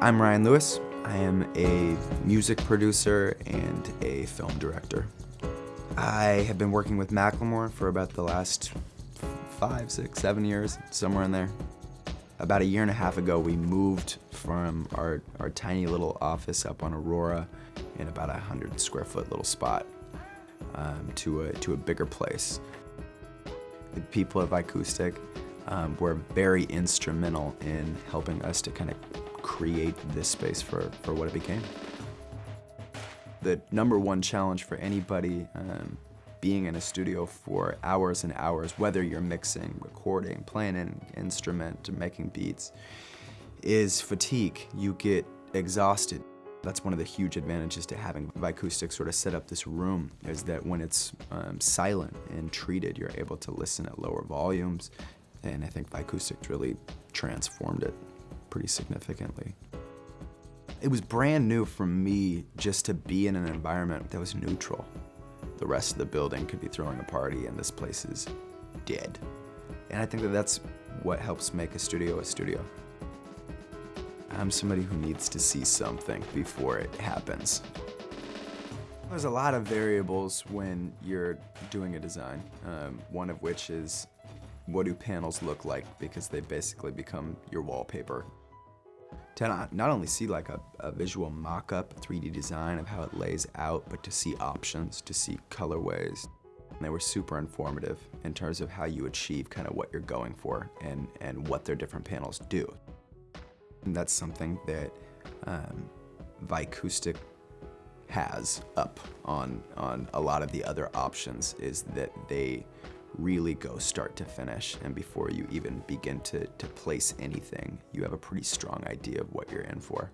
I'm Ryan Lewis. I am a music producer and a film director. I have been working with Macklemore for about the last five, six, seven years, somewhere in there. About a year and a half ago, we moved from our, our tiny little office up on Aurora in about a 100 square foot little spot um, to, a, to a bigger place. The people of Vicoustic um, were very instrumental in helping us to kind of create this space for, for what it became. The number one challenge for anybody um, being in a studio for hours and hours, whether you're mixing, recording, playing an instrument, making beats, is fatigue. You get exhausted. That's one of the huge advantages to having Vicoustic sort of set up this room, is that when it's um, silent and treated, you're able to listen at lower volumes. And I think Vicoustic really transformed it pretty significantly. It was brand new for me just to be in an environment that was neutral. The rest of the building could be throwing a party and this place is dead. And I think that that's what helps make a studio a studio. I'm somebody who needs to see something before it happens. There's a lot of variables when you're doing a design, um, one of which is what do panels look like because they basically become your wallpaper. To not, only see like a, a visual mock-up 3D design of how it lays out, but to see options, to see colorways. And they were super informative in terms of how you achieve kind of what you're going for and, and what their different panels do. And that's something that um, Vicoustic has up on, on a lot of the other options is that they really go start to finish. And before you even begin to, to place anything, you have a pretty strong idea of what you're in for.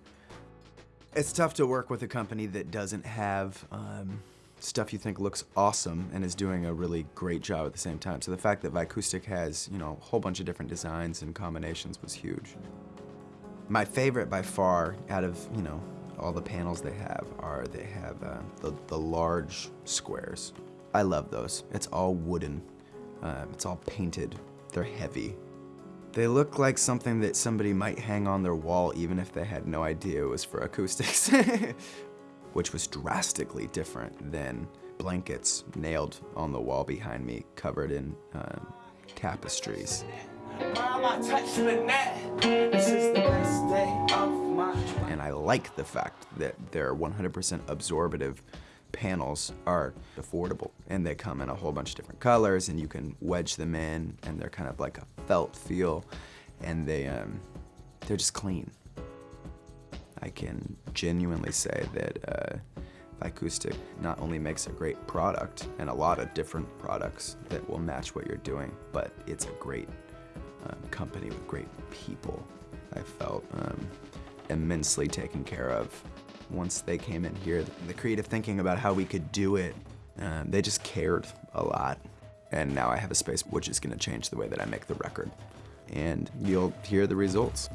It's tough to work with a company that doesn't have um, stuff you think looks awesome and is doing a really great job at the same time. So the fact that Vicoustic has, you know, a whole bunch of different designs and combinations was huge. My favorite by far out of, you know, all the panels they have are they have uh, the, the large squares. I love those. It's all wooden um, it's all painted. They're heavy. They look like something that somebody might hang on their wall even if they had no idea it was for acoustics. Which was drastically different than blankets nailed on the wall behind me covered in um, tapestries. And I like the fact that they're 100% absorptive panels are affordable and they come in a whole bunch of different colors and you can wedge them in and they're kind of like a felt feel and they, um, they're just clean. I can genuinely say that uh, Vicoustic not only makes a great product and a lot of different products that will match what you're doing, but it's a great um, company with great people. I felt um, immensely taken care of once they came in here. The creative thinking about how we could do it, um, they just cared a lot. And now I have a space which is gonna change the way that I make the record. And you'll hear the results.